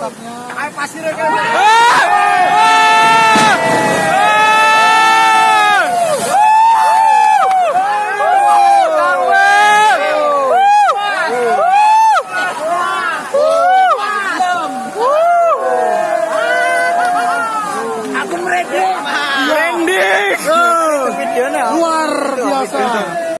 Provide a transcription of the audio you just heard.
atapnya. Air pasir ya kan. Luar biasa.